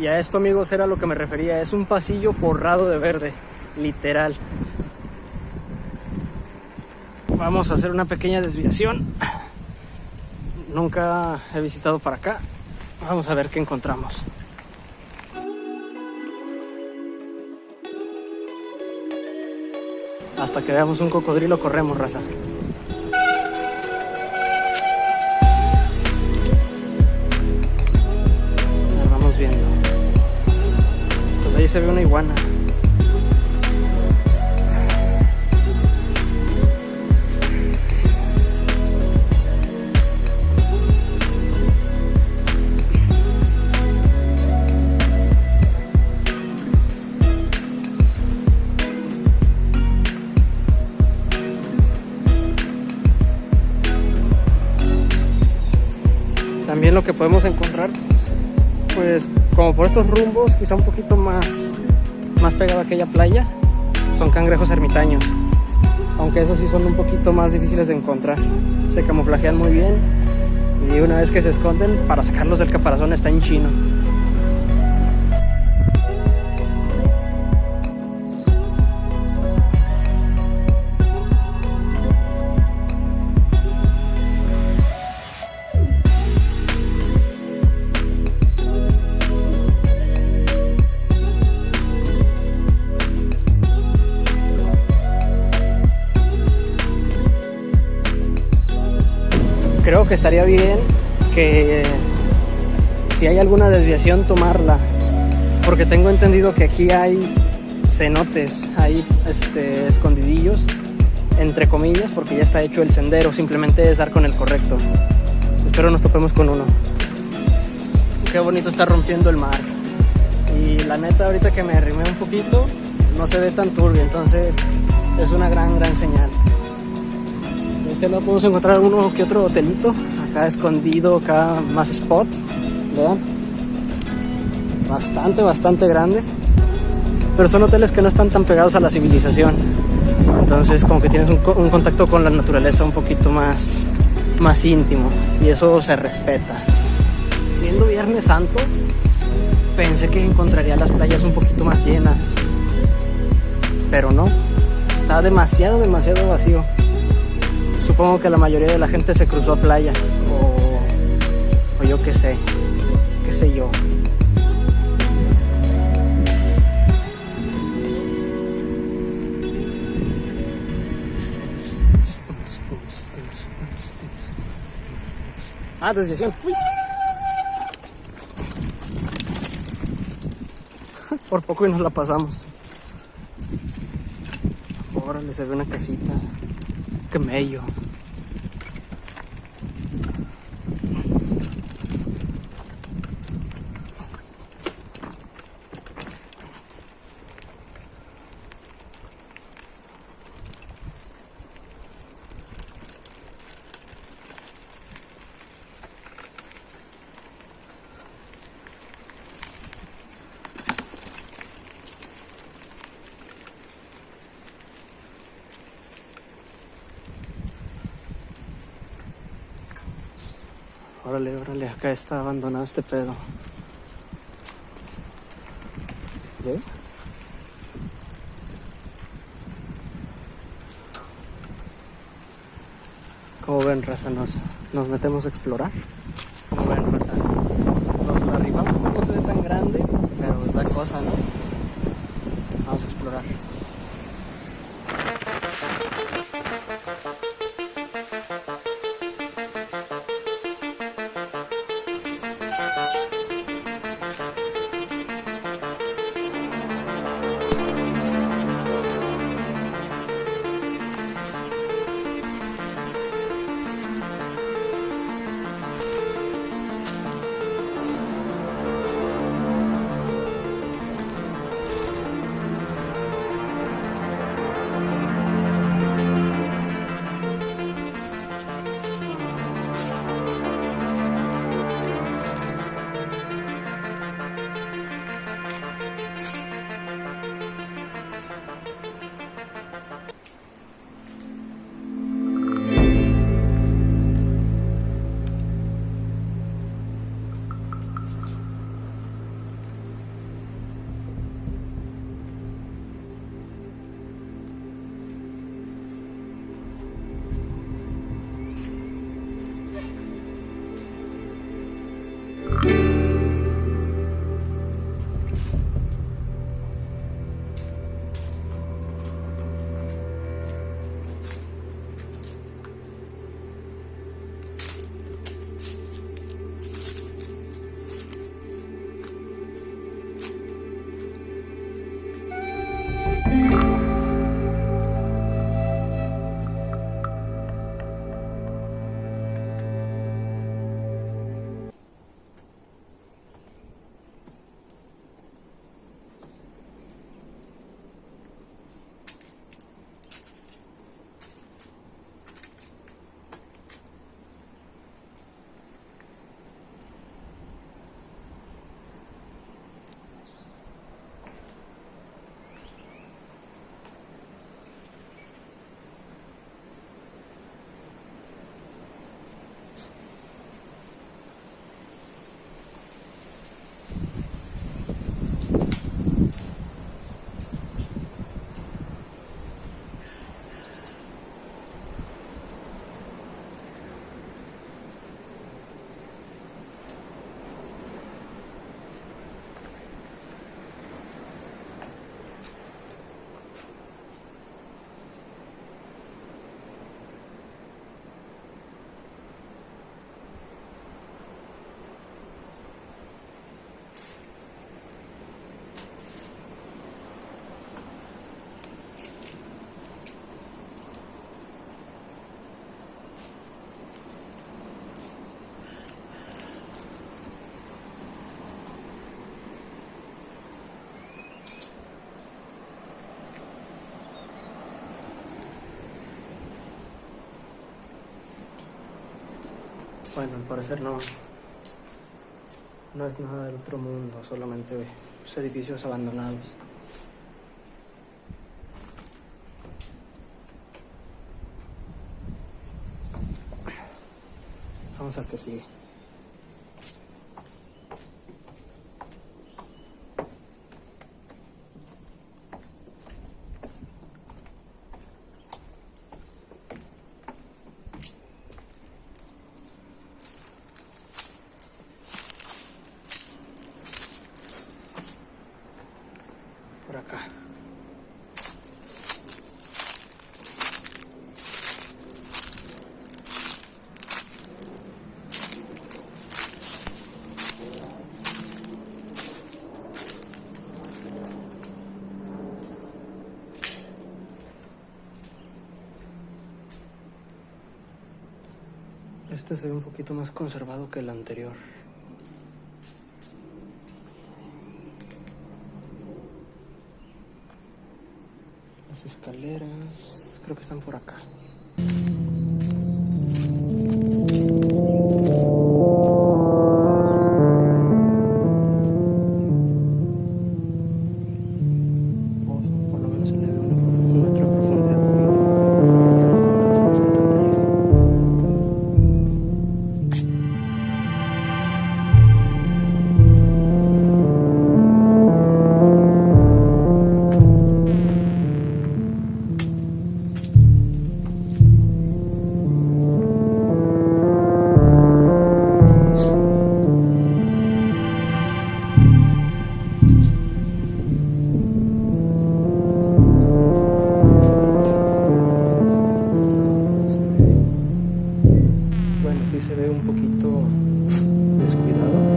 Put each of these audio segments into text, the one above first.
Y a esto amigos era lo que me refería, es un pasillo forrado de verde, literal. Vamos a hacer una pequeña desviación. Nunca he visitado para acá. Vamos a ver qué encontramos. Hasta que veamos un cocodrilo corremos, raza. Ahí se ve una iguana. También lo que podemos encontrar, pues como por estos rumbos, quizá un poquito más, más pegado a aquella playa, son cangrejos ermitaños. Aunque esos sí son un poquito más difíciles de encontrar. Se camuflajean muy bien y una vez que se esconden, para sacarlos del caparazón está en chino. Que estaría bien que si hay alguna desviación tomarla porque tengo entendido que aquí hay cenotes, hay este, escondidillos entre comillas porque ya está hecho el sendero, simplemente es dar con el correcto. Espero nos topemos con uno. Qué bonito está rompiendo el mar. Y la neta ahorita que me arrimé un poquito no se ve tan turbio, entonces es una gran gran señal este lado podemos encontrar uno que otro hotelito. Acá escondido, acá más spots. Vean. Bastante, bastante grande. Pero son hoteles que no están tan pegados a la civilización. Entonces como que tienes un, un contacto con la naturaleza un poquito más, más íntimo. Y eso se respeta. Siendo Viernes Santo, pensé que encontraría las playas un poquito más llenas. Pero no. Está demasiado, demasiado vacío supongo que la mayoría de la gente se cruzó a playa o, o yo qué sé, qué sé yo. Ah, desviación. Uy. Por poco y nos la pasamos. Órale, se ve una casita. Qué Órale, órale, acá está abandonado este pedo. ¿Ve? Como ven, raza, nos, nos metemos a explorar. Como ven, raza, nos arribamos, no se ve tan grande, pero es la cosa, ¿no? Vamos a explorar. Bueno, al parecer no. No es nada del otro mundo, solamente pues, edificios abandonados. Vamos al que sigue. Acá. Este se ve un poquito más conservado que el anterior. Las escaleras, creo que están por acá. Bueno, sí se ve un poquito descuidado.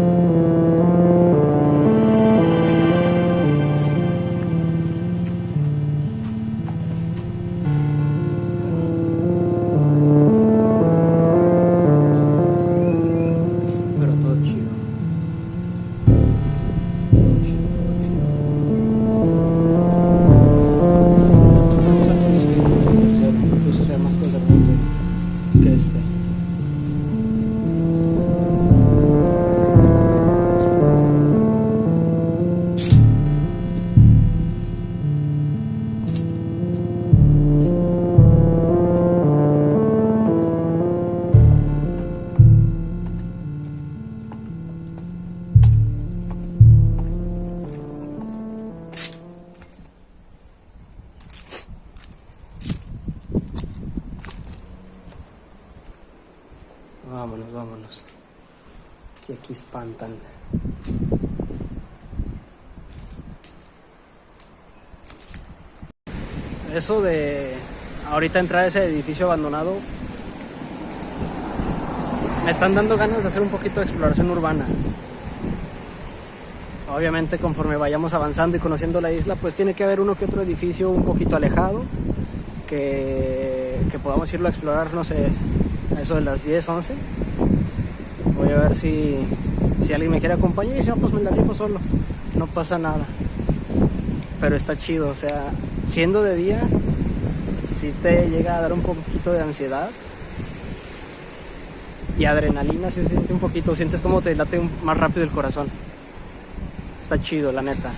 Espantan. Eso de ahorita entrar a ese edificio abandonado, me están dando ganas de hacer un poquito de exploración urbana. Obviamente conforme vayamos avanzando y conociendo la isla, pues tiene que haber uno que otro edificio un poquito alejado, que, que podamos irlo a explorar, no sé, a eso de las 10, 11. Voy a ver si, si alguien me quiere acompañar y si no, pues me la rifo solo. No pasa nada. Pero está chido, o sea, siendo de día, si te llega a dar un poquito de ansiedad. Y adrenalina, si se siente un poquito, sientes como te late más rápido el corazón. Está chido, la neta.